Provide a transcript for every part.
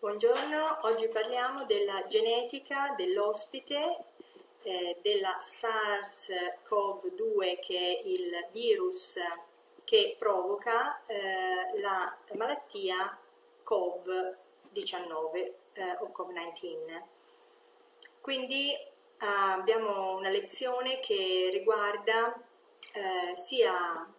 Buongiorno, oggi parliamo della genetica dell'ospite eh, della SARS-CoV-2 che è il virus che provoca eh, la malattia COVID-19 eh, o COVID-19. Quindi abbiamo una lezione che riguarda eh, sia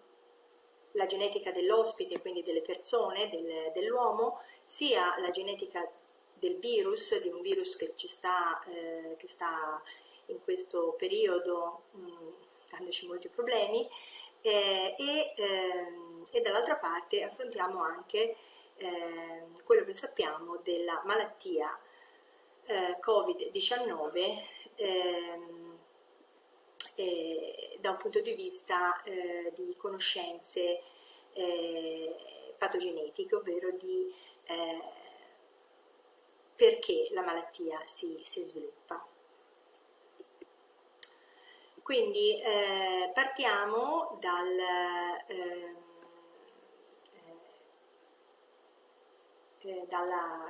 la genetica dell'ospite, quindi delle persone, del, dell'uomo, sia la genetica del virus, di un virus che ci sta, eh, che sta in questo periodo mh, mm, dandoci molti problemi, eh, e, ehm, e dall'altra parte affrontiamo anche ehm, quello che sappiamo della malattia eh, Covid-19 ehm, da un punto di vista eh, di conoscenze eh, patogenetiche, ovvero di eh, perché la malattia si, si sviluppa. Quindi eh, partiamo dal, eh, eh, dalla,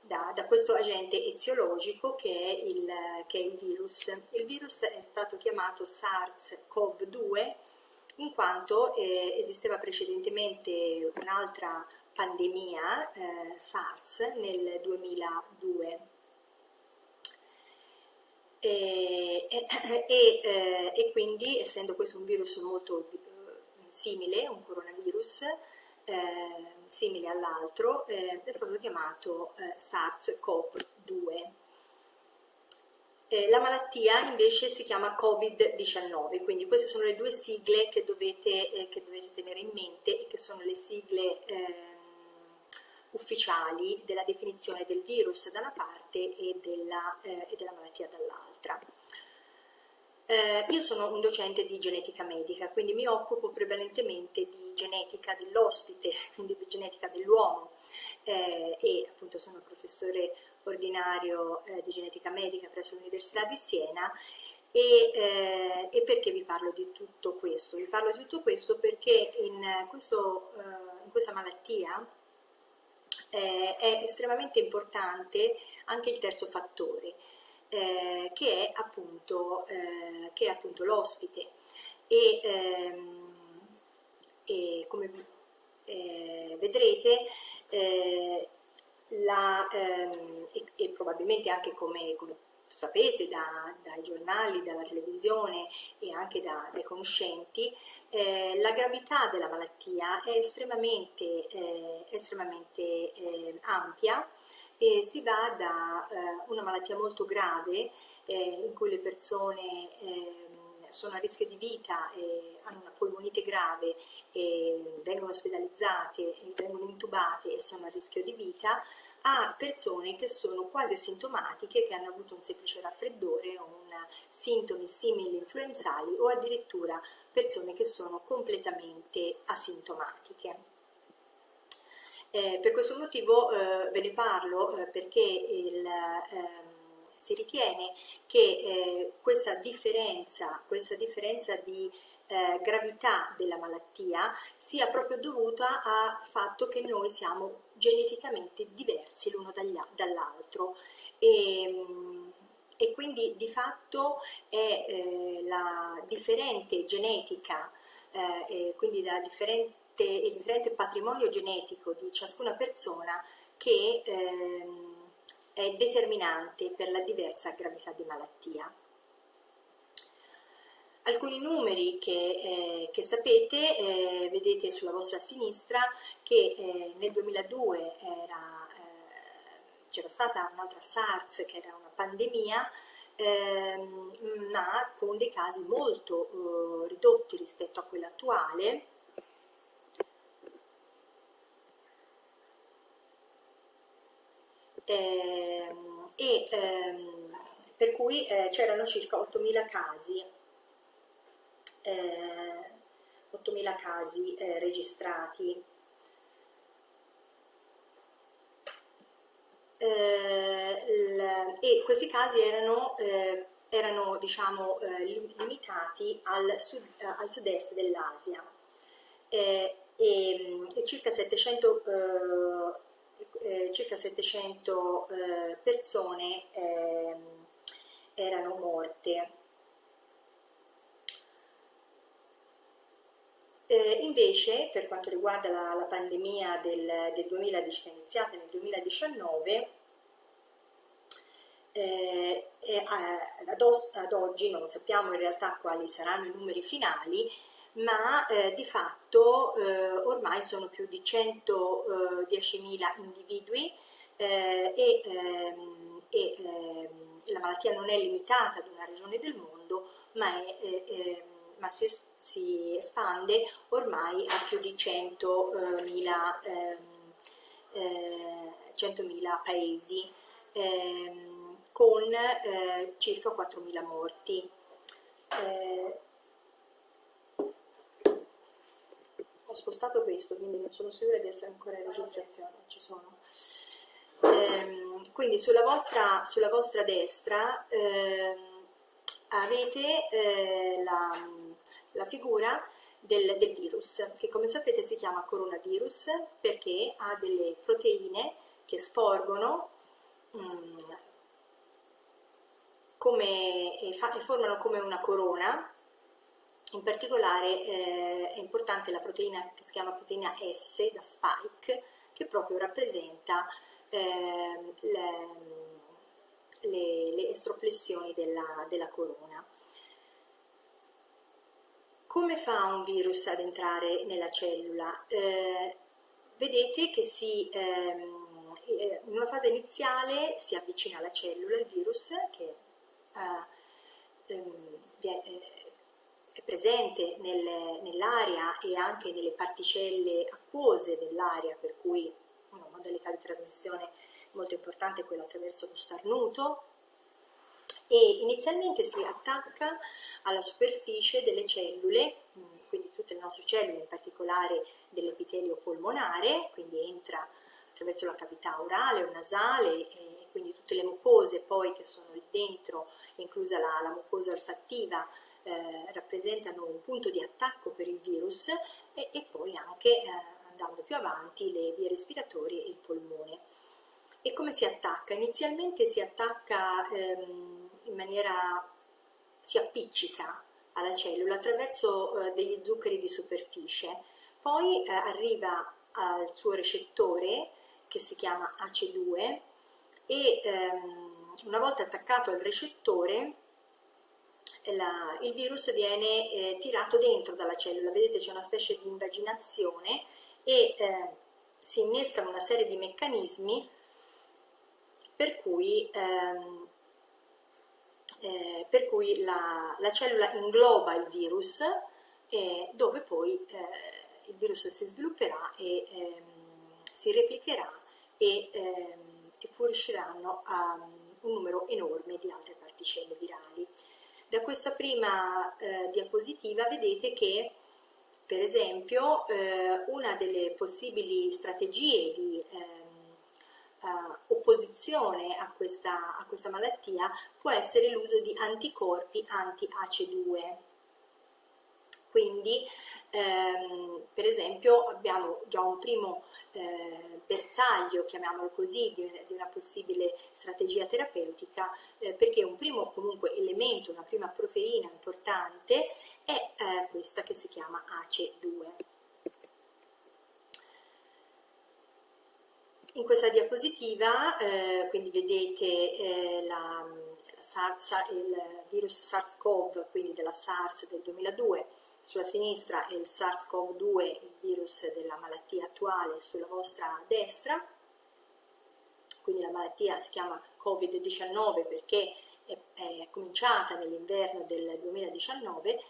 da, da, questo agente eziologico che è, il, che è il virus. Il virus è stato chiamato SARS-CoV-2 in quanto eh, esisteva precedentemente un'altra pandemia eh, SARS nel 2002 e, e, e, e, quindi essendo questo un virus molto eh, simile, un coronavirus eh, simile all'altro, eh, è stato chiamato eh, SARS-CoV-2. Eh, la malattia invece si chiama Covid-19, quindi queste sono le due sigle che dovete, eh, che dovete tenere in mente e che sono le sigle ehm, ufficiali della definizione del virus da una parte e della, eh, e della malattia dall'altra. Eh, io sono un docente di genetica medica, quindi mi occupo prevalentemente di genetica dell'ospite, quindi di genetica dell'uomo eh, e appunto sono professore ordinario eh, di genetica medica presso l'Università di Siena e, eh, e, perché vi parlo di tutto questo? Vi parlo di tutto questo perché in, questo, eh, in questa malattia eh, è estremamente importante anche il terzo fattore, eh, che è appunto, eh, appunto l'ospite e, ehm, e, come eh, vedrete eh, la, ehm, e, e, probabilmente anche come, come sapete da, dai giornali, dalla televisione e anche da, dai conoscenti, eh, la gravità della malattia è estremamente, eh, estremamente eh, ampia e si va da eh, una malattia molto grave eh, in cui le persone ehm, sono a rischio di vita, hanno una polmonite grave, vengono ospedalizzate, vengono intubate e sono a rischio di vita, a persone che sono quasi asintomatiche, che hanno avuto un semplice raffreddore o sintomi simili influenzali o addirittura persone che sono completamente asintomatiche. Eh, per questo motivo eh, ve ne parlo eh, perché il, ehm, si ritiene che eh, questa differenza, questa differenza di eh, gravità della malattia sia proprio dovuta al fatto che noi siamo geneticamente diversi l'uno dall'altro. E, mm, e, quindi di fatto è eh, la differente genetica eh, quindi differente, il differente patrimonio genetico di ciascuna persona che ehm, è determinante per la diversa gravità di malattia alcuni numeri che, eh, che sapete, eh, vedete sulla vostra sinistra che eh, nel 2002 eh, c'era stata un'altra SARS che era una pandemia, ehm, ma con dei casi molto eh, ridotti rispetto a quella attuale. Ehm, e ehm, per cui eh, c'erano circa 8.000 casi eh, 8.000 casi eh, registrati. Eh, e questi casi erano, eh, erano diciamo, eh, limitati al, sud, al sud-est dell'Asia e, e, circa 700 eh, circa 700 eh, persone ehm, erano morte. Eh, invece, per quanto riguarda la, la pandemia del, del 2010, che è iniziata nel 2019, eh, ad, ad, oggi non sappiamo in realtà quali saranno i numeri finali, ma eh, di fatto eh, ormai sono più di 110.000 eh, individui eh, e, ehm, e ehm, la malattia non è limitata ad una regione del mondo, ma, è, ehm, ma si, si, espande ormai a più di 100.000 100 paesi con eh, circa 4.000 morti. Eh, ho spostato questo, quindi non sono sicura di essere ancora in registrazione, ci sono. Eh, quindi sulla vostra, sulla vostra destra ehm, avete eh, la, la, figura del, del virus, che come sapete si chiama coronavirus perché ha delle proteine che sporgono mh, mm, come, e, fa, e formano come una corona, in particolare eh, è importante la proteina che si chiama proteina S, da spike, che proprio rappresenta eh, le, le, le, estroflessioni della, della, corona. Come fa un virus ad entrare nella cellula? Eh, vedete che si, ehm, eh, in una fase iniziale si avvicina alla cellula il virus, che Ehm, è presente nel, nell'aria e anche nelle particelle acquose dell'aria, per cui una modalità di trasmissione molto importante è quella attraverso lo starnuto, e inizialmente si attacca alla superficie delle cellule, quindi tutte le nostre cellule, in particolare dell'epitelio polmonare, quindi entra attraverso la cavità orale o nasale, e quindi tutte le mucose poi che sono dentro inclusa la, la mucosa olfattiva, eh, rappresentano un punto di attacco per il virus e, e poi anche, eh, andando più avanti, le vie respiratorie e il polmone. E come si attacca? Inizialmente si attacca ehm, in maniera, si appiccica alla cellula attraverso eh, degli zuccheri di superficie, poi eh, arriva al suo recettore che si chiama AC2 e ehm, una volta attaccato al recettore la, il virus viene eh, tirato dentro dalla cellula, vedete c'è una specie di invaginazione e eh, si innescano una serie di meccanismi per cui, ehm, eh, per cui la, la, cellula ingloba il virus dove poi eh, il virus si svilupperà e ehm, si replicherà e, ehm, e fuoriusciranno a un numero enorme di altre particelle virali. Da questa prima eh, diapositiva vedete che per esempio eh, una delle possibili strategie di uh, opposizione a questa, a questa malattia può essere l'uso di anticorpi anti-ACE2 quindi ehm, per esempio abbiamo già un primo eh, bersaglio, chiamiamolo così, di, di, una possibile strategia terapeutica, eh, perché un primo comunque elemento, una prima proteina importante è eh, questa che si chiama ACE2. In questa diapositiva eh, quindi vedete eh, la, la, il virus SARS-CoV, quindi della SARS del 2002, sulla sinistra è il SARS-CoV-2, il virus della malattia attuale, sulla vostra destra, quindi la malattia si chiama Covid-19 perché è, è cominciata nell'inverno del 2019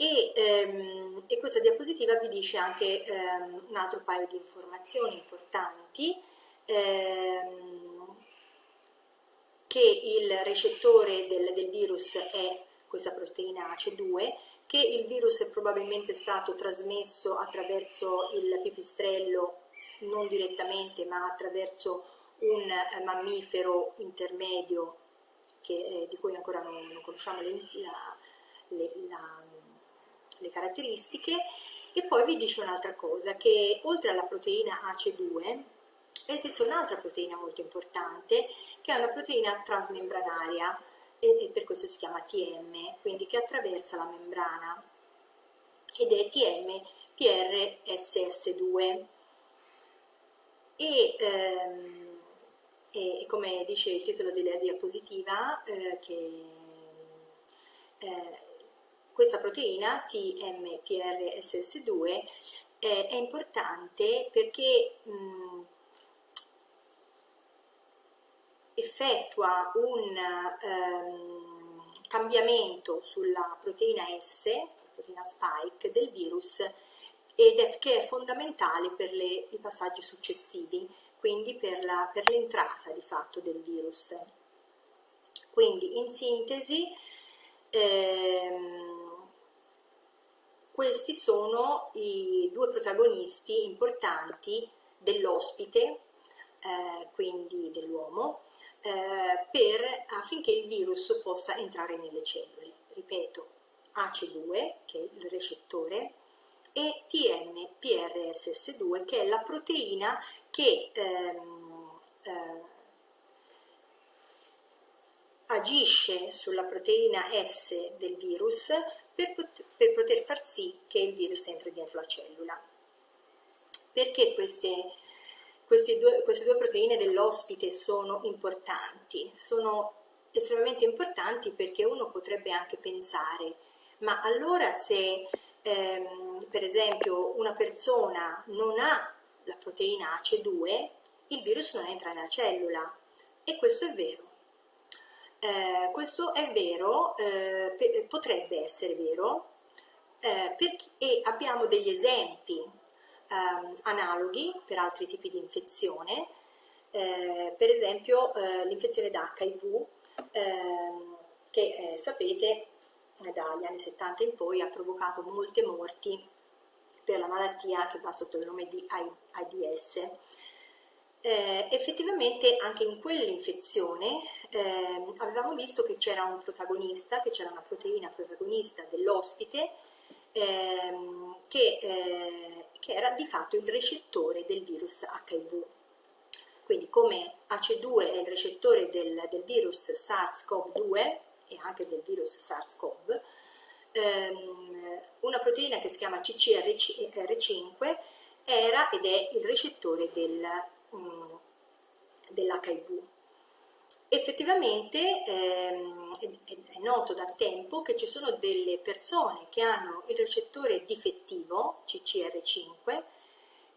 e, ehm, e, questa diapositiva vi dice anche ehm, un altro paio di informazioni importanti ehm, che il recettore del, del virus è questa proteina ACE2 che il virus è probabilmente stato trasmesso attraverso il pipistrello, non direttamente, ma attraverso un eh, mammifero intermedio che, eh, di cui ancora non, non conosciamo le, la, le, la, le caratteristiche E poi vi dice un'altra cosa, che oltre alla proteina AC2 esiste un'altra proteina molto importante, che è una proteina trasmembranaria, e, e per questo si chiama TM, quindi che attraversa la membrana, ed è TMPRSS2. E, ehm, e come dice il titolo della diapositiva, eh, che eh, questa proteina TMPRSS2 eh, è importante perché mh, effettua un ehm, cambiamento sulla proteina S, la proteina spike del virus, ed è, che è fondamentale per le, i passaggi successivi, quindi per l'entrata di fatto del virus. Quindi in sintesi ehm, questi sono i due protagonisti importanti dell'ospite, eh, quindi dell'uomo, eh, per, affinché il virus possa entrare nelle cellule. Ripeto, AC2, che è il recettore, e TMPRSS2, che è la proteina che ehm, eh, agisce sulla proteina S del virus per, pot per poter far sì che il virus entri dentro la cellula. Perché queste queste due, queste due proteine dell'ospite sono importanti, sono estremamente importanti perché uno potrebbe anche pensare, ma allora se ehm, per esempio una persona non ha la proteina AC2, il virus non entra nella cellula e questo è vero. Eh, questo è vero, eh, potrebbe essere vero, eh, perché, e abbiamo degli esempi ehm, analoghi per altri tipi di infezione, eh, per esempio eh, l'infezione da HIV, ehm, che sapete dagli anni 70 in poi ha provocato molte morti per la malattia che va sotto il nome di AIDS. Effettivamente anche in quell'infezione eh, avevamo visto che c'era un protagonista, che c'era una proteina protagonista dell'ospite ehm, che eh, che era di fatto il recettore del virus HIV. Quindi come AC2 è il recettore del, del virus SARS-CoV-2 e anche del virus SARS-CoV, ehm, una proteina che si chiama CCR5 era ed è il recettore del, um, dell'HIV. Effettivamente ehm, è, noto da tempo che ci sono delle persone che hanno il recettore difettivo, CCR5,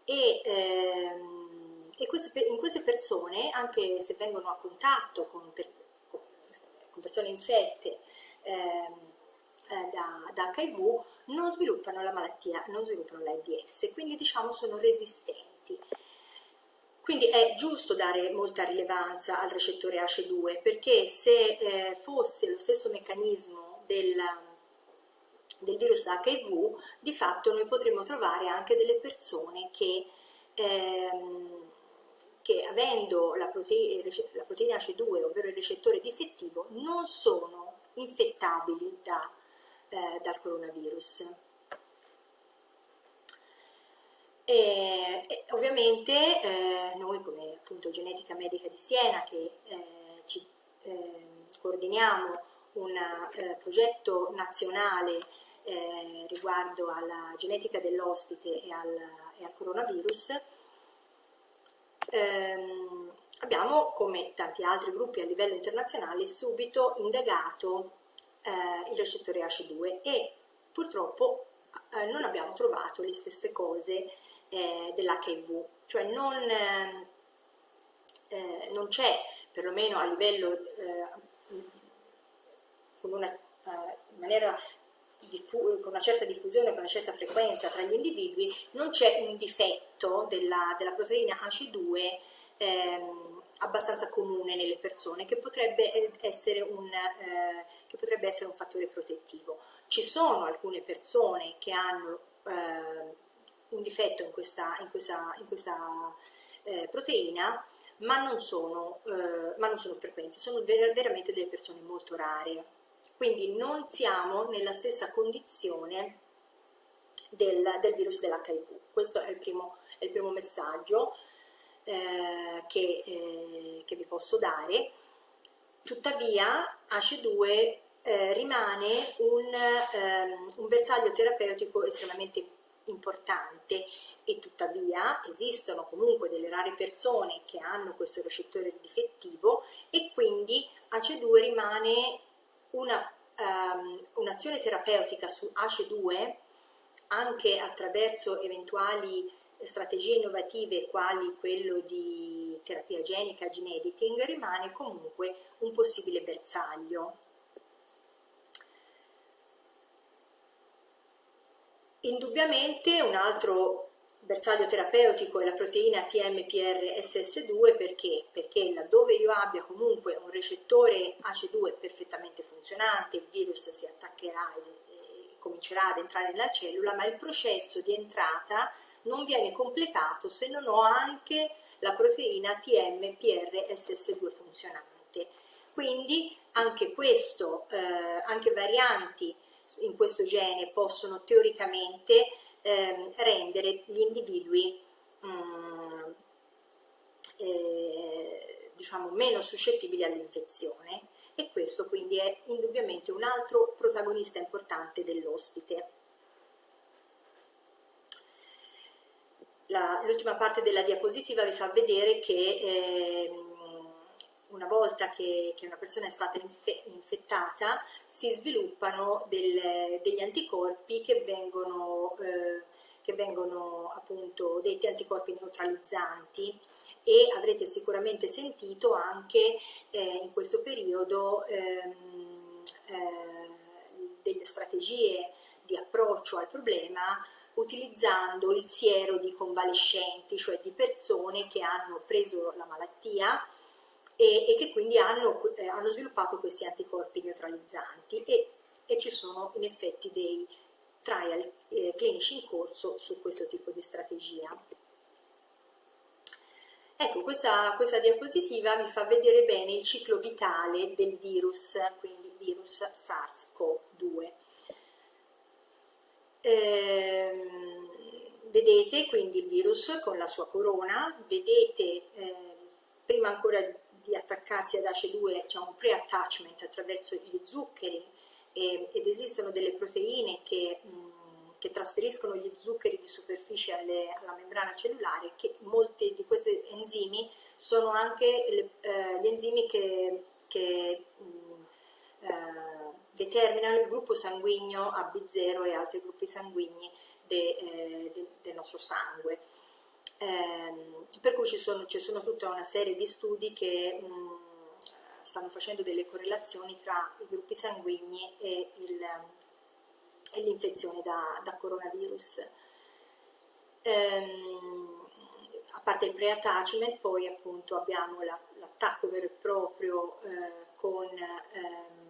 e, ehm, e queste, in queste persone, anche se vengono a contatto con, per, con persone infette ehm, eh, da, da, HIV, non sviluppano la malattia, non sviluppano l'AIDS, quindi diciamo sono resistenti. Quindi è giusto dare molta rilevanza al recettore ACE2 perché se eh, fosse lo stesso meccanismo del, del virus HIV, di fatto noi potremmo trovare anche delle persone che, ehm, che avendo la, prote la proteina AC2, ovvero il recettore difettivo, non sono infettabili da, eh, dal coronavirus. E, e ovviamente eh, noi come appunto Genetica Medica di Siena che eh, ci eh, coordiniamo un eh, progetto nazionale eh, riguardo alla genetica dell'ospite e, e, al coronavirus, ehm, abbiamo come tanti altri gruppi a livello internazionale subito indagato eh, il recettore AC2 e purtroppo non abbiamo trovato le stesse cose eh, dell'HIV, cioè non, ehm, eh, non c'è, perlomeno a livello, eh, con una, eh, maniera con una certa diffusione, con una certa frequenza tra gli individui, non c'è un difetto della, della proteina AC2 ehm, abbastanza comune nelle persone che potrebbe, essere un, eh, che potrebbe essere un fattore protettivo. Ci sono alcune persone che hanno eh, un difetto in questa, in questa, in questa eh, proteina, ma non, sono, eh, ma non sono frequenti, sono ver veramente delle persone molto rare. Quindi non siamo nella stessa condizione del, del virus dell'HIV. Questo è il primo, è il primo messaggio eh, che, eh, che, vi posso dare. Tuttavia ACE2 eh, rimane un, ehm, un bersaglio terapeutico estremamente importante e tuttavia esistono comunque delle rare persone che hanno questo recettore difettivo e quindi ACE2 rimane una, um, un'azione terapeutica su ACE2 anche attraverso eventuali strategie innovative quali quello di terapia genica, gene editing, rimane comunque un possibile bersaglio. Indubbiamente un altro bersaglio terapeutico è la proteina TMPRSS2 perché? Perché laddove io abbia comunque un recettore ACE2 perfettamente funzionante, il virus si attaccherà e comincerà ad entrare nella cellula, ma il processo di entrata non viene completato se non ho anche la proteina TMPRSS2 funzionante. Quindi anche questo, eh, anche varianti in questo gene possono teoricamente eh, rendere gli individui mh, mm, eh, diciamo meno suscettibili all'infezione e questo quindi è indubbiamente un altro protagonista importante dell'ospite. L'ultima parte della diapositiva vi fa vedere che eh, una volta che, che, una persona è stata infe, infettata si sviluppano del, degli anticorpi che vengono, eh, che vengono appunto detti anticorpi neutralizzanti. E avrete sicuramente sentito anche eh, in questo periodo ehm, eh, delle strategie di approccio al problema utilizzando il siero di convalescenti, cioè di persone che hanno preso la malattia e, e che quindi hanno, eh, hanno, sviluppato questi anticorpi neutralizzanti e, e, ci sono in effetti dei trial eh, clinici in corso su questo tipo di strategia. Ecco, questa, questa diapositiva vi fa vedere bene il ciclo vitale del virus, quindi virus SARS-CoV-2. Ehm, vedete quindi il virus con la sua corona, vedete eh, prima ancora attaccarsi ad ACE2 c'è un pre-attachment attraverso gli zuccheri eh, ed esistono delle proteine che, mh, che, trasferiscono gli zuccheri di superficie alle, alla membrana cellulare che molti di questi enzimi sono anche le, eh, gli enzimi che, che mh, eh, determinano il gruppo sanguigno AB0 e altri gruppi sanguigni de, eh, de, del nostro sangue. Eh, per cui ci sono, ci sono, tutta una serie di studi che mh, stanno facendo delle correlazioni tra i gruppi sanguigni e, l'infezione da, da, coronavirus. Ehm, a parte il pre-attachment, poi appunto abbiamo l'attacco vero e proprio eh, con ehm,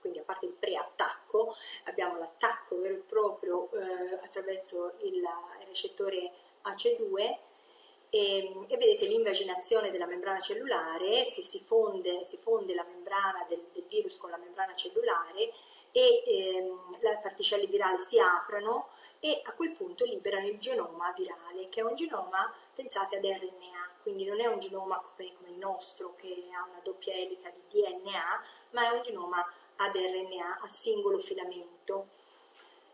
quindi a parte il pre-attacco, abbiamo l'attacco vero e proprio eh, attraverso il, il recettore AC2 e, e vedete l'invaginazione della membrana cellulare, si, si, fonde, si fonde, la membrana del, del, virus con la membrana cellulare e ehm, le particelle virali si aprono e a quel punto liberano il genoma virale, che è un genoma, pensate ad RNA, quindi non è un genoma come, come il nostro che ha una doppia elica di DNA, ma è un genoma ad RNA, a singolo filamento.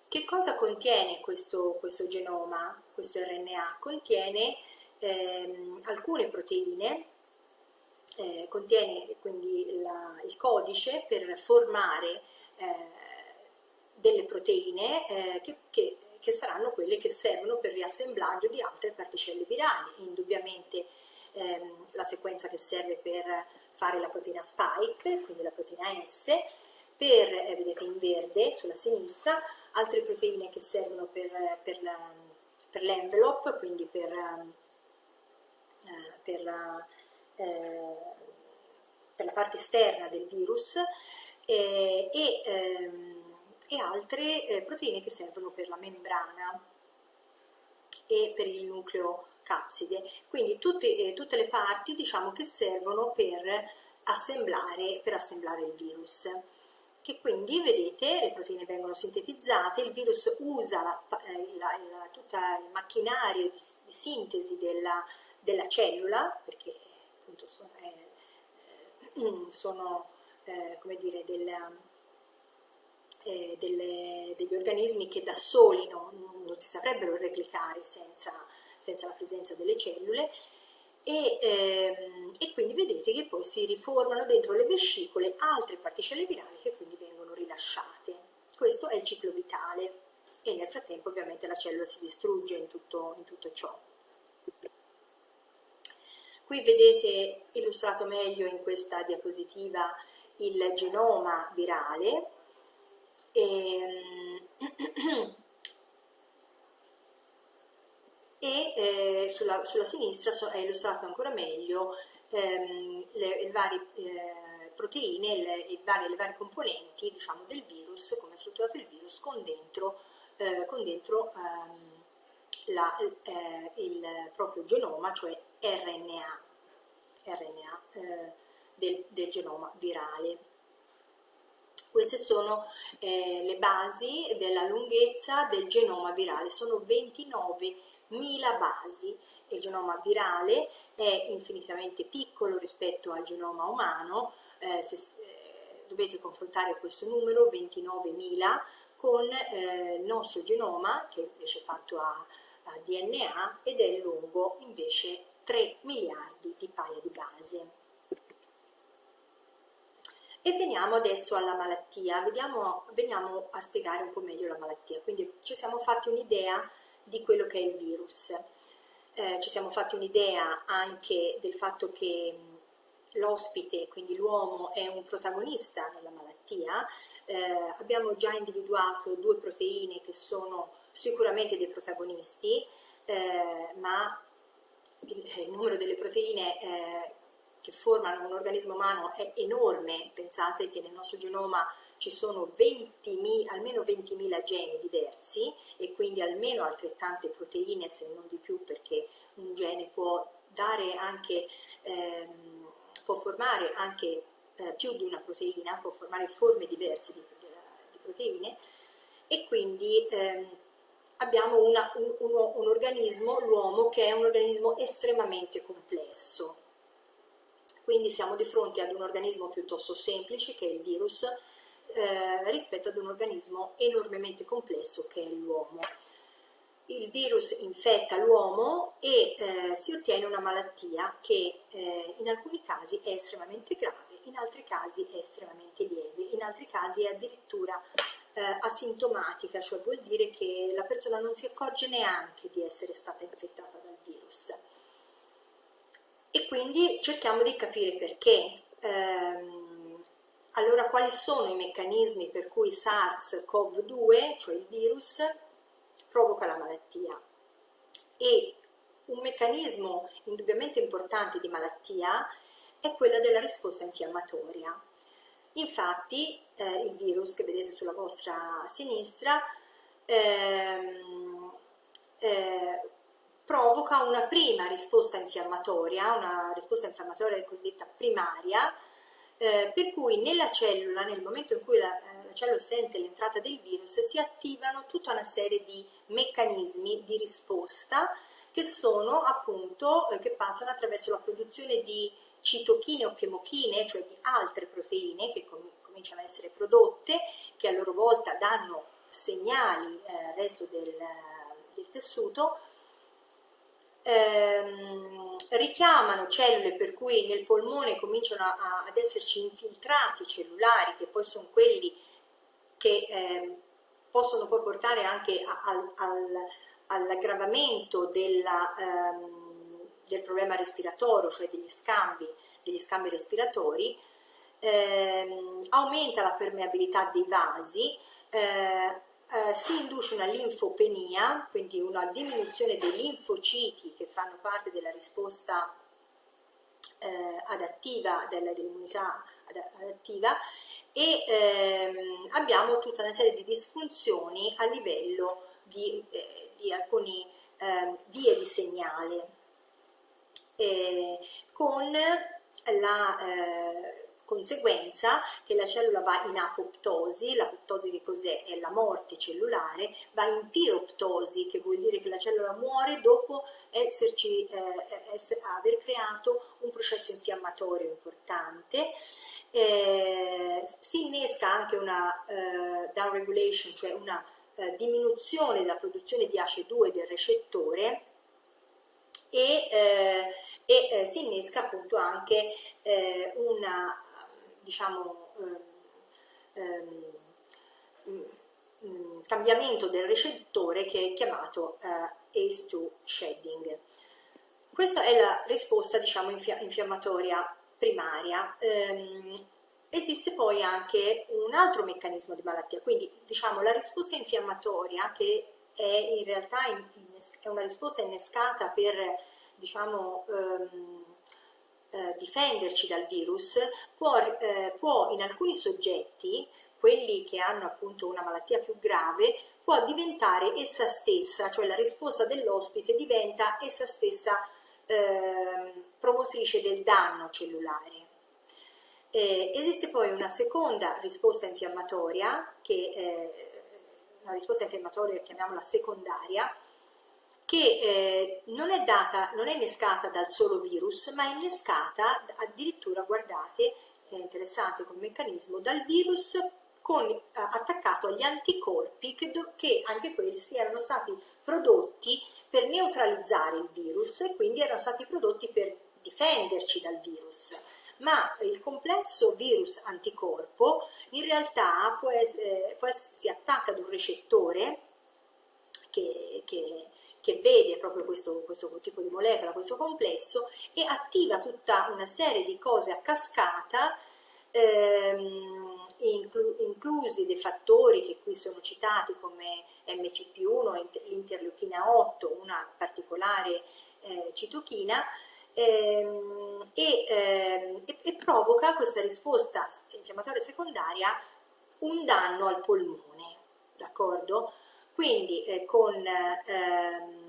Che cosa contiene questo, questo genoma, questo RNA? Contiene ehm, alcune proteine, eh, contiene quindi la, il codice per formare eh, delle proteine eh, che, che, che, saranno quelle che servono per il riassemblaggio di altre particelle virali. Indubbiamente ehm, la sequenza che serve per fare la proteina spike, quindi la proteina S, per, eh, vedete in verde sulla sinistra, altre proteine che servono per, per, l'envelope, quindi per, eh, per, la, eh, per, la, parte esterna del virus eh, e, ehm, e, altre eh, proteine che servono per la membrana e per il nucleo capside. Quindi tutte, tutte le parti diciamo, che servono per assemblare, per assemblare il virus. che quindi vedete le proteine vengono sintetizzate, il virus usa la, la, la, tutto il macchinario di, di sintesi della, della, cellula, perché appunto sono, eh, sono eh, come dire, della, eh, delle, degli organismi che da soli non, non si saprebbero replicare senza, senza, la presenza delle cellule e, ehm, e, quindi vedete che poi si riformano dentro le vescicole altre particelle virali che quindi vengono rilasciate. Questo è il ciclo vitale e nel frattempo ovviamente la cellula si distrugge in tutto, in tutto ciò. Qui vedete illustrato meglio in questa diapositiva il genoma virale. E, e eh, sulla, sulla, sinistra è illustrato ancora meglio ehm, le, le, varie eh, proteine, le, le, varie, le, varie, componenti diciamo, del virus, come è strutturato il virus, con dentro, eh, con dentro ehm, la, eh, il proprio genoma, cioè RNA, RNA eh, del, del genoma virale. Queste sono eh, le basi della lunghezza del genoma virale, sono 29.000 basi. Il genoma virale è infinitamente piccolo rispetto al genoma umano, eh, se, eh, dovete confrontare questo numero, 29.000, con eh, il nostro genoma, che invece è fatto a, a DNA, ed è lungo invece 3 miliardi di paia di base. E veniamo adesso alla malattia, Vediamo, veniamo a spiegare un po' meglio la malattia. Quindi ci siamo fatti un'idea di quello che è il virus, eh, ci siamo fatti un'idea anche del fatto che l'ospite, quindi l'uomo, è un protagonista nella malattia, eh, abbiamo già individuato due proteine che sono sicuramente dei protagonisti, eh, ma il, numero delle proteine eh, che formano un organismo umano è enorme, pensate che nel nostro genoma ci sono 20, almeno 20.000 geni diversi e quindi almeno altrettante proteine, se non di più, perché un gene può dare anche, ehm, può formare anche eh, più di una proteina, può formare forme diverse di, di proteine. E quindi ehm, abbiamo una, un, un, un organismo, l'uomo, che è un organismo estremamente complesso quindi siamo di fronte ad un organismo piuttosto semplice che è il virus eh, rispetto ad un organismo enormemente complesso che è l'uomo. Il virus infetta l'uomo e eh, si ottiene una malattia che eh, in alcuni casi è estremamente grave, in altri casi è estremamente lieve, in altri casi è addirittura eh, asintomatica, cioè vuol dire che la persona non si accorge neanche di essere stata infettata dal virus e quindi cerchiamo di capire perché. Ehm, allora, quali sono i meccanismi per cui SARS-CoV-2, cioè il virus, provoca la malattia? E un meccanismo indubbiamente importante di malattia è quello della risposta infiammatoria. Infatti, eh, il virus che vedete sulla vostra sinistra ehm, eh, provoca una prima risposta infiammatoria, una risposta infiammatoria cosiddetta primaria, eh, per cui nella cellula, nel momento in cui la, eh, la cellula sente l'entrata del virus, si attivano tutta una serie di meccanismi di risposta che sono appunto, eh, che passano attraverso la produzione di citochine o chemochine, cioè di altre proteine che cominciano a essere prodotte, che a loro volta danno segnali eh, resto del, del tessuto, ehm, richiamano cellule per cui nel polmone cominciano a, ad esserci infiltrati cellulari che poi sono quelli che eh, possono poi portare anche al, al, all'aggravamento della, ehm, del problema respiratorio, cioè degli scambi, degli scambi respiratori, ehm, aumenta la permeabilità dei vasi, eh, eh, si induce una linfopenia, quindi una diminuzione dei linfociti che fanno parte della risposta eh, adattiva, dell'immunità adattiva e ehm, abbiamo tutta una serie di disfunzioni a livello di, eh, di alcune ehm, vie di segnale con la, eh, conseguenza che la cellula va in apoptosi, l'apoptosi che cos'è? È la morte cellulare, va in piroptosi, che vuol dire che la cellula muore dopo esserci, eh, essere, aver creato un processo infiammatorio importante. Eh, si innesca anche una eh, downregulation, cioè una eh, diminuzione della produzione di ACE2 del recettore e, eh, e eh, si innesca appunto anche una diciamo, ehm, um, cambiamento del recettore che è chiamato uh, ACE2 shedding. Questa è la risposta diciamo, infiammatoria primaria. Um, esiste poi anche un altro meccanismo di malattia, quindi diciamo la risposta infiammatoria che è in realtà in, in, è una risposta innescata per diciamo, um, eh, difenderci dal virus può, eh, può in alcuni soggetti, quelli che hanno appunto una malattia più grave, può diventare essa stessa, cioè la risposta dell'ospite diventa essa stessa eh, promotrice del danno cellulare. Eh, esiste poi una seconda risposta infiammatoria, che eh, una risposta infiammatoria chiamiamola secondaria, che eh, non, è data, non è innescata dal solo virus, ma è innescata addirittura, guardate, è interessante come meccanismo, dal virus con, eh, attaccato agli anticorpi che, che anche questi erano stati prodotti per neutralizzare il virus e quindi erano stati prodotti per difenderci dal virus. Ma il complesso virus anticorpo in realtà può essere, può essere, si attacca ad un recettore che, che, che vede proprio questo, questo tipo di molecola, questo complesso, e attiva tutta una serie di cose a cascata, ehm, inclu inclusi dei fattori che qui sono citati come MCP1, l'interleuchina 8, una particolare eh, citochina, ehm, e, ehm, e, e provoca questa risposta infiammatoria secondaria un danno al polmone, d'accordo? Quindi eh, con ehm,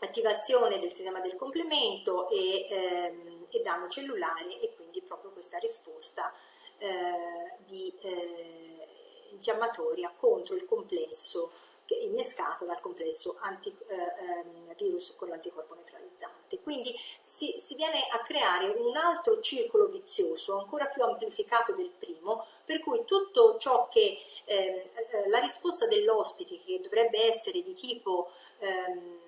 attivazione del sistema del complemento e, ehm, e, danno cellulare e quindi proprio questa risposta eh, di, eh, infiammatoria contro il complesso innescato dal complesso anti, eh, ehm, virus con l'anticorpo neutralizzante. Quindi si, si, viene a creare un altro circolo vizioso, ancora più amplificato del primo, per cui tutto ciò che ehm, eh, la risposta dell'ospite, che dovrebbe essere di tipo ehm,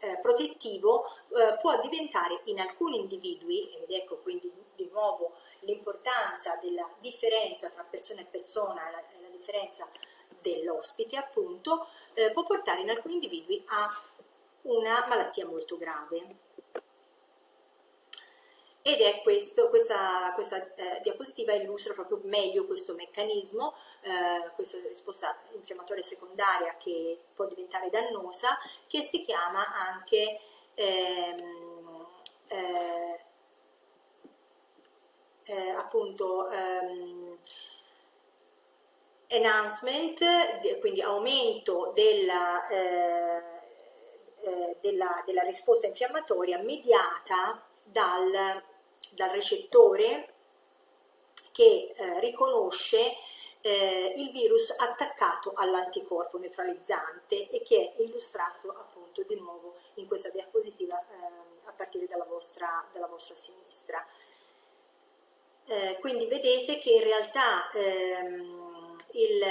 eh, protettivo, eh, può diventare in alcuni individui, ed ecco quindi di nuovo l'importanza della differenza tra persona e persona, la, la differenza dell'ospite appunto eh, può portare in alcuni individui a una malattia molto grave. Ed è questo, questa, questa eh, diapositiva illustra proprio meglio questo meccanismo, eh, questa risposta infiammatoria secondaria che può diventare dannosa, che si chiama anche ehm, eh, eh appunto ehm, enhancement, quindi aumento della, eh, eh, della, della, risposta infiammatoria mediata dal, dal recettore che eh, riconosce eh, il virus attaccato all'anticorpo neutralizzante e che è illustrato appunto di nuovo in questa diapositiva eh, a partire dalla vostra, dalla vostra sinistra. Eh, quindi vedete che in realtà ehm, il,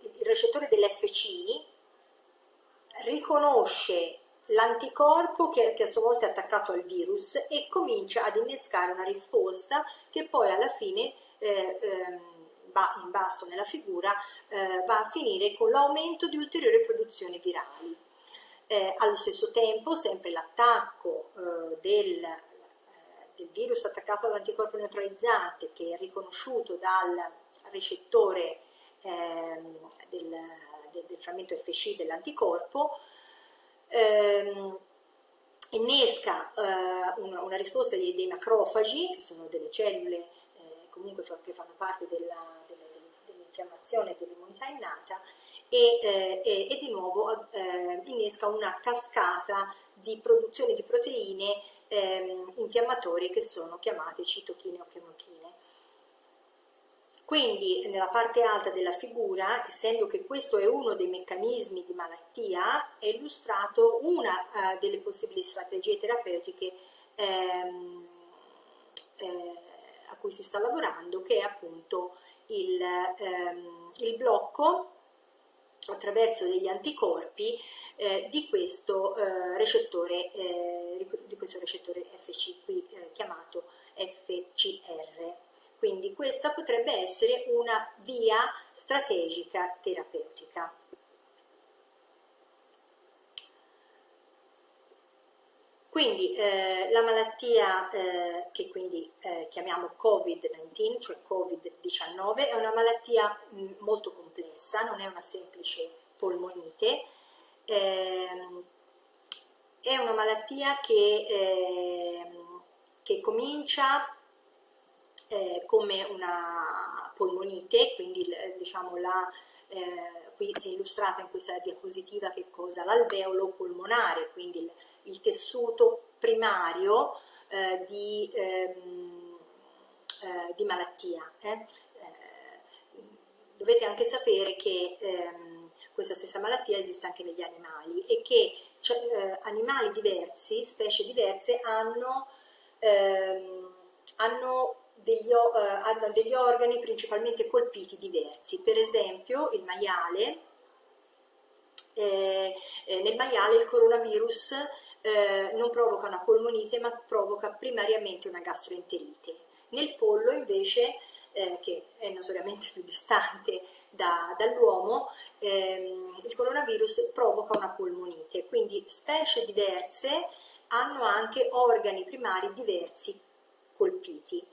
il recettore dell'FCI riconosce l'anticorpo che, che, a sua volta è attaccato al virus e comincia ad innescare una risposta che poi alla fine eh, eh, va in basso nella figura eh, va a finire con l'aumento di ulteriori produzioni virali. Eh, allo stesso tempo sempre l'attacco eh, del, eh, del virus attaccato all'anticorpo neutralizzante che è riconosciuto dal recettore ehm, del, del, del, frammento FC dell'anticorpo, ehm, innesca eh, una, una, risposta dei, dei, macrofagi, che sono delle cellule eh, comunque che fanno parte dell'infiammazione dell dell'immunità innata, e, eh, e, e, di nuovo eh, innesca una cascata di produzione di proteine ehm, infiammatorie che sono chiamate citochine o chemochine. Quindi nella parte alta della figura, essendo che questo è uno dei meccanismi di malattia, è illustrato una uh, delle possibili strategie terapeutiche ehm, eh, a cui si sta lavorando, che è appunto il, ehm, il blocco attraverso degli anticorpi eh, di, questo, eh, recettore, eh, di questo recettore FC qui eh, chiamato FCR. Quindi questa potrebbe essere una via strategica terapeutica. Quindi eh, la malattia eh, che quindi eh, chiamiamo Covid-19, cioè Covid-19, è una malattia mh, molto complessa, non è una semplice polmonite, ehm, è una malattia che, ehm, che comincia eh, come una polmonite, quindi diciamo la, eh, qui è illustrata in questa diapositiva che cosa? L'alveolo polmonare, quindi il, il tessuto primario eh, di, ehm, eh, di, malattia. Eh. Eh, dovete anche sapere che ehm, questa stessa malattia esiste anche negli animali e che cioè, animali diversi, specie diverse, hanno, ehm, hanno degli, uh, hanno degli organi principalmente colpiti diversi, per esempio il maiale, eh, eh, nel maiale il coronavirus eh, non provoca una polmonite ma provoca primariamente una gastroenterite. Nel pollo invece, eh, che è notoriamente più distante da, dall'uomo, ehm, il coronavirus provoca una polmonite, quindi specie diverse hanno anche organi primari diversi colpiti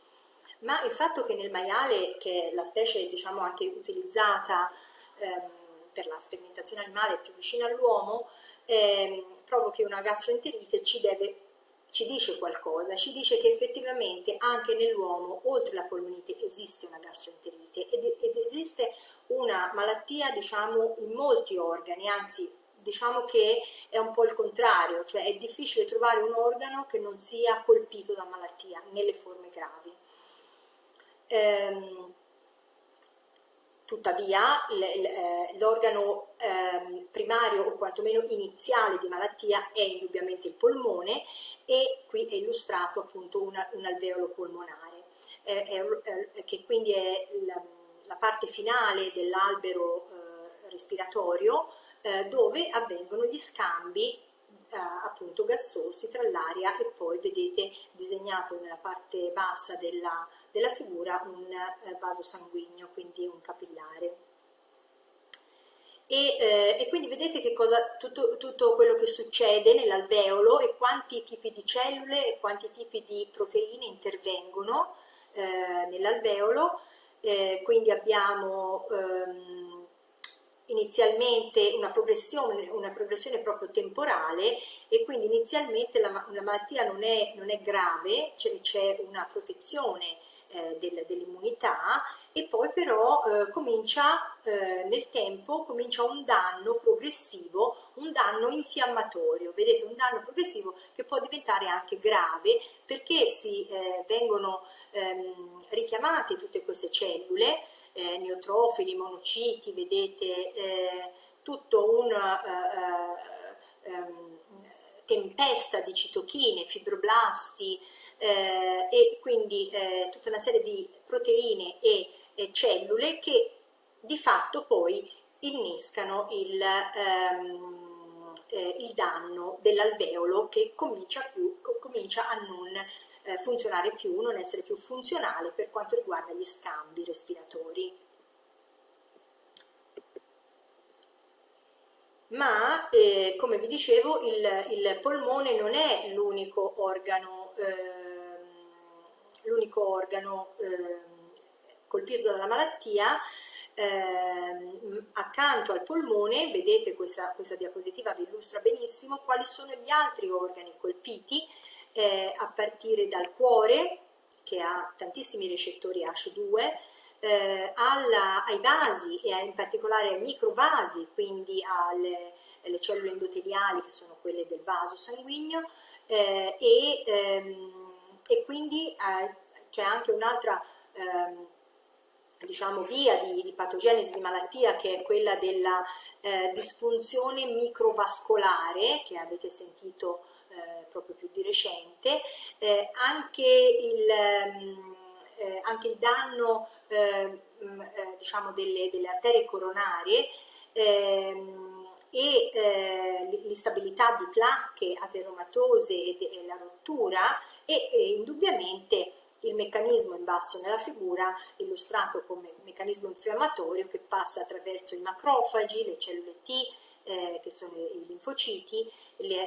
ma il fatto che nel maiale, che è la specie diciamo anche utilizzata ehm, per la sperimentazione animale più vicina all'uomo, ehm, provochi una gastroenterite ci, deve, ci dice qualcosa, ci dice che effettivamente anche nell'uomo, oltre la polmonite, esiste una gastroenterite ed, ed esiste una malattia diciamo in molti organi, anzi diciamo che è un po' il contrario, cioè è difficile trovare un organo che non sia colpito da malattia nelle forme gravi. Ehm, tuttavia eh, l'organo ehm, primario o quantomeno iniziale di malattia è indubbiamente il polmone e qui è illustrato appunto una, un alveolo polmonare. Eh, è, che quindi è la, la parte finale dell'albero eh, respiratorio eh, dove avvengono gli scambi eh, appunto gassosi tra l'aria e poi vedete disegnato nella parte bassa della, della figura un eh, vaso sanguigno, quindi un capillare. E, eh, e, quindi vedete che cosa, tutto, tutto quello che succede nell'alveolo e quanti tipi di cellule e quanti tipi di proteine intervengono eh, nell'alveolo, eh, quindi abbiamo ehm, inizialmente una progressione, una progressione proprio temporale e quindi inizialmente la, la malattia non è, non è grave, c'è una protezione eh, del, dell'immunità e poi però eh, comincia eh, nel tempo comincia un danno progressivo, un danno infiammatorio, vedete un danno progressivo che può diventare anche grave perché si eh, vengono ehm, richiamate tutte queste cellule eh, neutrofili, monociti, vedete eh, tutto un eh, eh, ehm, tempesta di citochine, fibroblasti eh, e quindi eh, tutta una serie di proteine e, e, cellule che di fatto poi innescano il, ehm, il danno dell'alveolo che comincia, più, comincia a non eh, funzionare più, non essere più funzionale per quanto riguarda gli scambi respiratori. Ma, eh, come vi dicevo, il, il polmone non è l'unico organo, eh, l'unico organo eh, colpito dalla malattia, eh, accanto al polmone, vedete questa, questa, diapositiva vi illustra benissimo quali sono gli altri organi colpiti eh, a partire dal cuore, che ha tantissimi recettori H2, eh, alla, ai vasi e in particolare ai microvasi, quindi alle, alle, cellule endoteliali che sono quelle del vaso sanguigno eh, e, ehm, e, quindi eh, c'è anche un'altra ehm, diciamo, via di, di, patogenesi di malattia che è quella della eh, disfunzione microvascolare che avete sentito eh, proprio più di recente, eh, anche il, ehm, eh, anche, il, danno ehm, eh, diciamo delle, delle, arterie coronarie ehm, e eh, l'instabilità di placche ateromatose e, e la rottura e, e indubbiamente il meccanismo in basso nella figura illustrato come meccanismo infiammatorio che passa attraverso i macrofagi, le cellule T, eh, che sono i linfociti,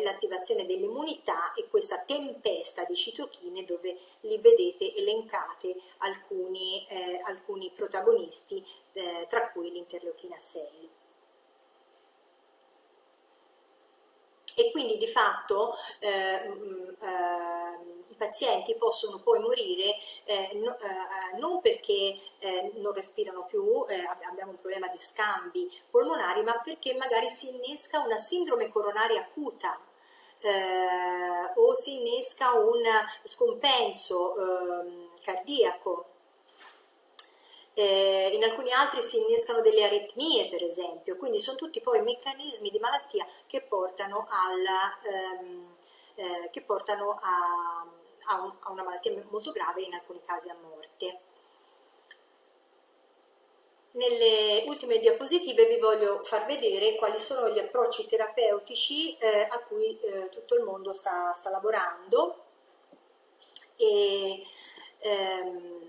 l'attivazione dell'immunità e questa tempesta di citochine dove li vedete elencate alcuni, eh, alcuni protagonisti, eh, tra cui l'interleuchina 6. E quindi di fatto eh, mh, eh, pazienti possono poi morire eh, no, eh, non perché eh, non respirano più, eh, abbiamo un problema di scambi polmonari, ma perché magari si innesca una sindrome coronaria acuta eh, o si innesca un scompenso ehm, cardiaco. Eh, in alcuni altri si innescano delle aritmie, per esempio, quindi sono tutti poi meccanismi di malattia che portano, alla, ehm, che portano a, a, un, a una malattia molto grave e in alcuni casi a morte. Nelle ultime diapositive vi voglio far vedere quali sono gli approcci terapeutici eh, a cui eh, tutto il mondo sta, sta lavorando e ehm,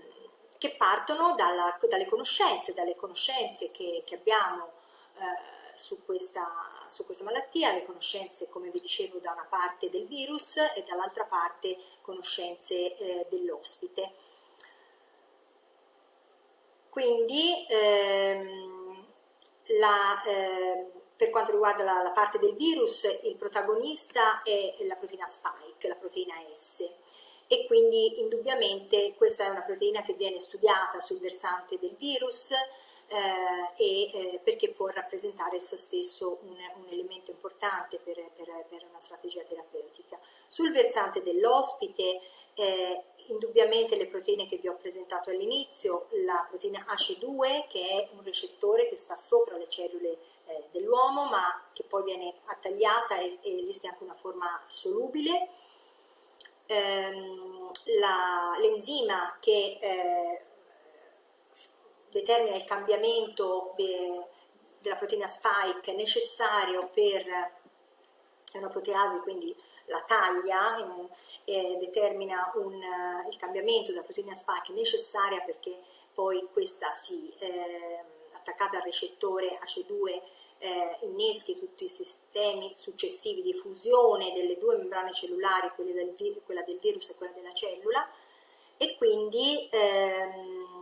che partono dalla, dalle conoscenze, dalle conoscenze che, che abbiamo eh, su questa su questa malattia, le conoscenze, come vi dicevo, da una parte del virus e dall'altra parte conoscenze eh, dell'ospite. Quindi ehm, la, eh, per quanto riguarda la, la, parte del virus, il protagonista è la proteina spike, la proteina S e quindi indubbiamente questa è una proteina che viene studiata sul versante del virus, e, eh, perché può rappresentare esso stesso un, un elemento importante per, per, per, una strategia terapeutica. Sul versante dell'ospite, eh, indubbiamente le proteine che vi ho presentato all'inizio, la proteina ACE2 che è un recettore che sta sopra le cellule eh, dell'uomo ma che poi viene attagliata e, e esiste anche una forma solubile, ehm, l'enzima che eh, determina il cambiamento de, della proteina spike necessario per una proteasi, quindi la taglia, eh, determina un, il cambiamento della proteina spike necessaria perché poi questa si, eh, attaccata al recettore AC2 eh, inneschi tutti i sistemi successivi di fusione delle due membrane cellulari, del, quella del virus e quella della cellula, e quindi ehm,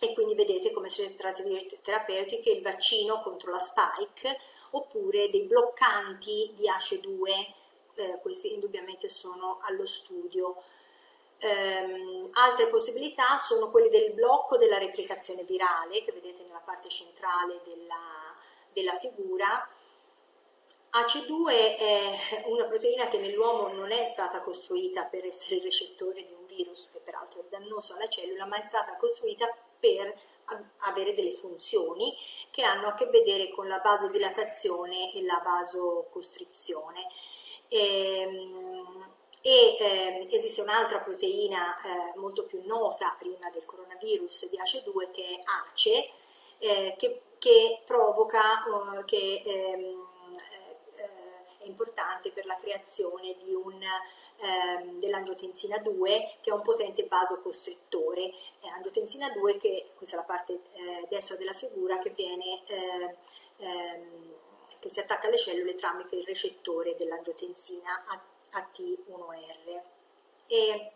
e quindi vedete come si tratta di terapeutiche il vaccino contro la spike oppure dei bloccanti di ACE2, eh, questi indubbiamente sono allo studio. Um, altre possibilità sono quelle del blocco della replicazione virale che vedete nella parte centrale della, della figura. AC2 è una proteina che nell'uomo non è stata costruita per essere il recettore di un virus, che peraltro è dannoso alla cellula, ma è stata costruita per avere delle funzioni che hanno a che vedere con la vasodilatazione e la vasocostrizione. Ehm, e eh, esiste un'altra proteina eh, molto più nota prima del coronavirus di ACE2 che è ACE, eh, che, che, provoca, uh, che ehm, è importante per la creazione di un ehm, dell'angiotensina 2 che è un potente vasocostrittore. È angiotensina 2 che, questa è la parte eh, destra della figura, che, viene, eh, ehm, che si attacca alle cellule tramite il recettore dell'angiotensina AT1R. E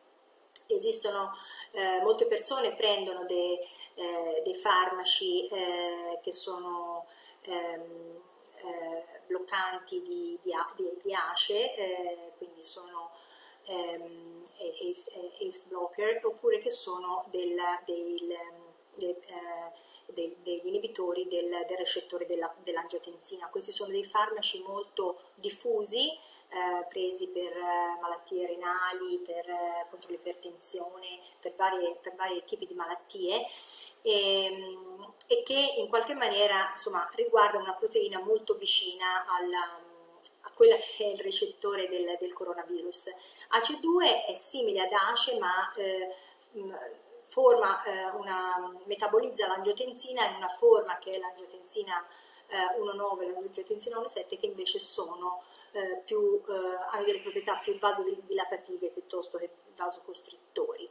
esistono eh, molte persone prendono dei, eh, dei farmaci eh, che sono ehm, eh, bloccanti di, di, di, di ACE, eh, quindi sono ehm, ACE blocker, oppure che sono del, del, del, eh, degli inibitori del, recettore dell'angiotensina. Questi sono dei farmaci molto diffusi, eh, presi per eh, malattie renali, per, eh, contro l'ipertensione, per, per vari tipi di malattie e, ehm, e, che in qualche maniera insomma, riguarda una proteina molto vicina alla, a quella che è il recettore del, del coronavirus. AC2 è simile ad ACE ma eh, forma eh, una, metabolizza l'angiotensina in una forma che è l'angiotensina eh, 1,9 e l'angiotensina 1,7 che invece sono eh, più, eh, hanno delle proprietà più vasodilatative piuttosto che vasocostrittori.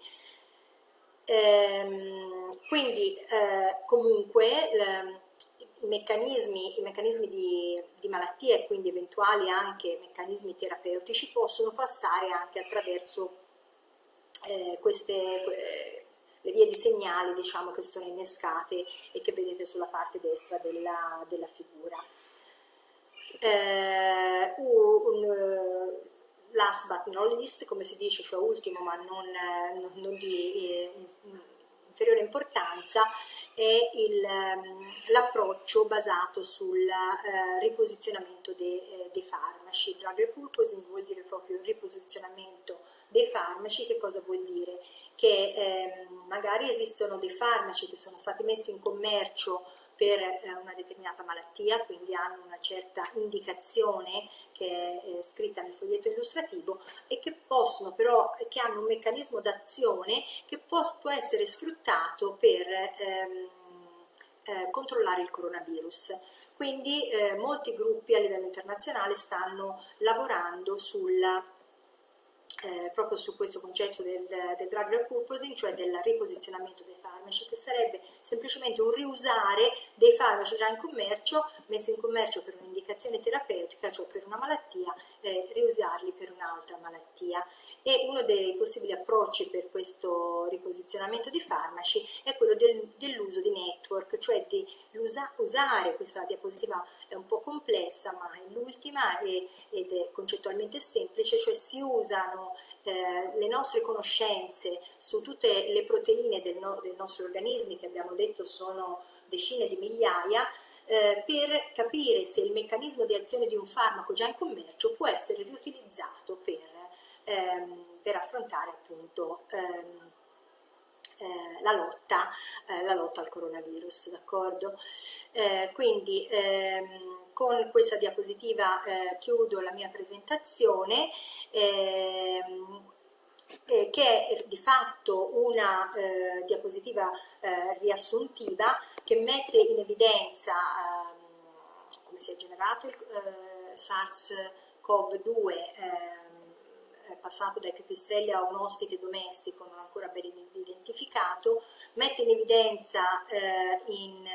Ehm, quindi eh, comunque ehm, i meccanismi, i meccanismi di, di malattia e quindi eventuali anche meccanismi terapeutici possono passare anche attraverso eh, queste, le vie di segnali diciamo, che sono innescate e che vedete sulla parte destra della, della figura. Eh, un, last but not least, come si dice, cioè ultimo ma non, non, non di eh, inferiore importanza, è ehm, l'approccio basato sul eh, riposizionamento dei, eh, dei farmaci. Drug repurposing vuol dire proprio il riposizionamento dei farmaci, che cosa vuol dire? Che ehm, magari esistono dei farmaci che sono stati messi in commercio per eh, una determinata malattia, quindi hanno una certa indicazione che è eh, scritta nel foglietto illustrativo e che possono però, che hanno un meccanismo d'azione che può, può, essere sfruttato per ehm, eh, controllare il coronavirus. Quindi eh, molti gruppi a livello internazionale stanno lavorando sulla eh, proprio su questo concetto del, del drug repurposing, cioè del riposizionamento dei farmaci, che sarebbe semplicemente un riusare dei farmaci già in commercio, messi in commercio per un'indicazione terapeutica, cioè per una malattia, eh, riusarli per un'altra malattia. E uno dei possibili approcci per questo riposizionamento di farmaci è quello del, dell'uso di network, cioè di usa, usare questa diapositiva è un po' complessa, ma è l'ultima ed è concettualmente semplice, cioè si usano eh, le nostre conoscenze su tutte le proteine del, no, dei nostri organismi, che abbiamo detto sono decine di migliaia, eh, per capire se il meccanismo di azione di un farmaco già in commercio può essere riutilizzato per, ehm, per affrontare appunto ehm, eh, la, lotta, eh, la, lotta, al coronavirus? Eh, quindi ehm, con questa diapositiva eh, chiudo la mia presentazione ehm, eh, che è di fatto una eh, diapositiva eh, riassuntiva che mette in evidenza ehm, come si è generato il eh, SARS-CoV-2 ehm, passato dai pipistrelli a un ospite domestico non ancora ben identificato, mette in evidenza eh, in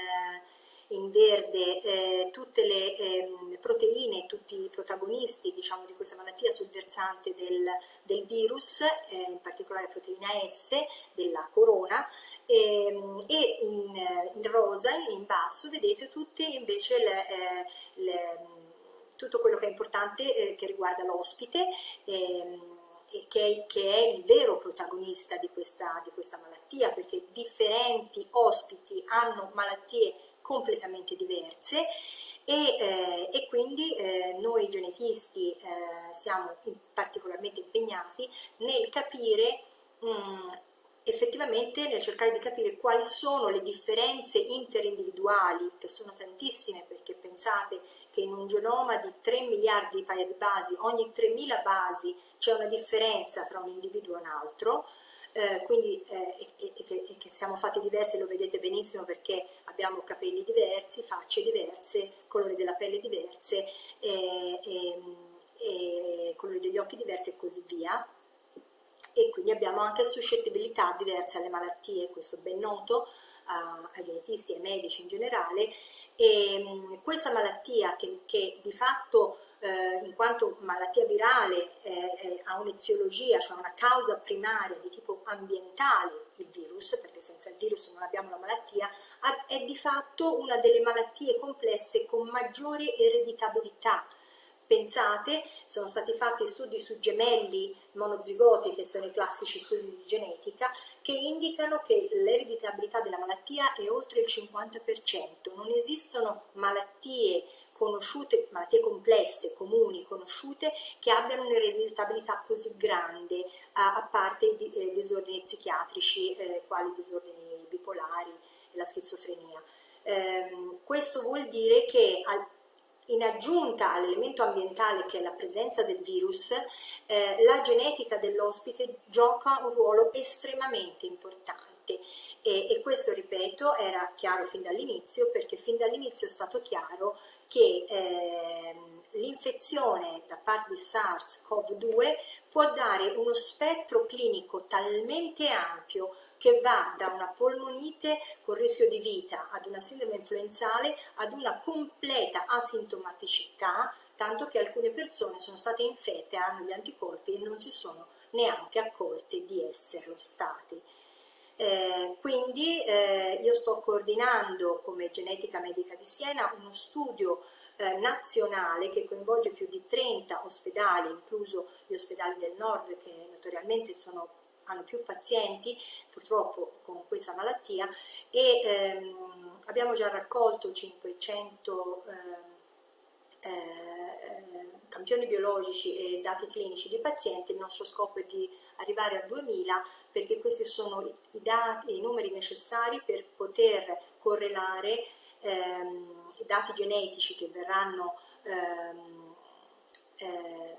in verde eh, tutte le eh, proteine, tutti i protagonisti diciamo, di questa malattia sul versante del, del virus, eh, in particolare proteina S della corona, ehm, e in, in, rosa in basso vedete tutte invece le, eh, le, tutto quello che è importante eh, che riguarda l'ospite ehm, che è, che è, il vero protagonista di questa, di questa malattia perché differenti ospiti hanno malattie completamente diverse e, eh, e quindi eh, noi genetisti eh, siamo in particolarmente impegnati nel capire mh, mm, effettivamente nel cercare di capire quali sono le differenze interindividuali, che sono tantissime perché pensate che in un genoma di 3 miliardi di basi, ogni 3.000 basi c'è una differenza tra un individuo e un altro, eh, quindi eh, e, e, e, che siamo fatti diversi lo vedete benissimo perché abbiamo capelli diversi, facce diverse, colori della pelle diverse, e, colori degli occhi diversi e così via. E quindi abbiamo anche suscettibilità diverse alle malattie, questo ben noto a, ai genetisti e ai medici in generale e questa malattia che, che di fatto eh, in quanto malattia virale eh, ha un'eziologia, cioè una causa primaria di tipo ambientale, il virus, perché senza il virus non abbiamo la malattia, è di fatto una delle malattie complesse con maggiore ereditabilità. Pensate, sono stati fatti studi su gemelli monozigoti, che sono i classici studi di genetica, che indicano che l'ereditabilità della malattia è oltre il 50%. Non esistono malattie conosciute, malattie complesse, comuni, conosciute, che abbiano un'ereditabilità così grande, a, parte i eh, disordini psichiatrici, eh, quali disordini bipolari e la schizofrenia. Eh, questo vuol dire che al, in aggiunta all'elemento ambientale che è la presenza del virus, eh, la genetica dell'ospite gioca un ruolo estremamente importante. E, e, questo, ripeto, era chiaro fin dall'inizio perché fin dall'inizio è stato chiaro che eh, l'infezione da parte di SARS-CoV-2 può dare uno spettro clinico talmente ampio che va da una polmonite con rischio di vita ad una sindrome influenzale ad una completa asintomaticità, tanto che alcune persone sono state infette, hanno gli anticorpi e non si sono neanche accorte di esserlo stati. Eh, quindi eh, io sto coordinando come Genetica Medica di Siena uno studio eh, nazionale che coinvolge più di 30 ospedali, incluso gli ospedali del nord che notoriamente sono hanno più pazienti purtroppo con questa malattia e ehm, abbiamo già raccolto 500 eh, eh, campioni biologici e dati clinici di pazienti, il nostro scopo è di arrivare a 2000 perché questi sono i, dati, i numeri necessari per poter correlare ehm, i dati genetici che verranno ehm, eh,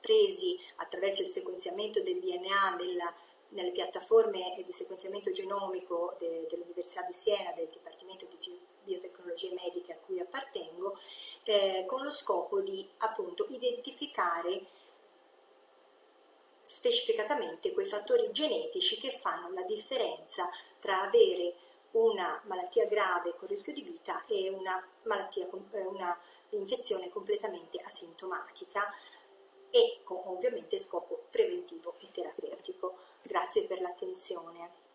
presi attraverso il sequenziamento del DNA della, nelle piattaforme di sequenziamento genomico de, dell'Università di Siena, del Dipartimento di Biotecnologie Mediche a cui appartengo, eh, con lo scopo di appunto identificare specificatamente quei fattori genetici che fanno la differenza tra avere una malattia grave con rischio di vita e una, malattia, eh, una infezione completamente asintomatica e con ovviamente scopo preventivo e terapeutico. Grazie per l'attenzione.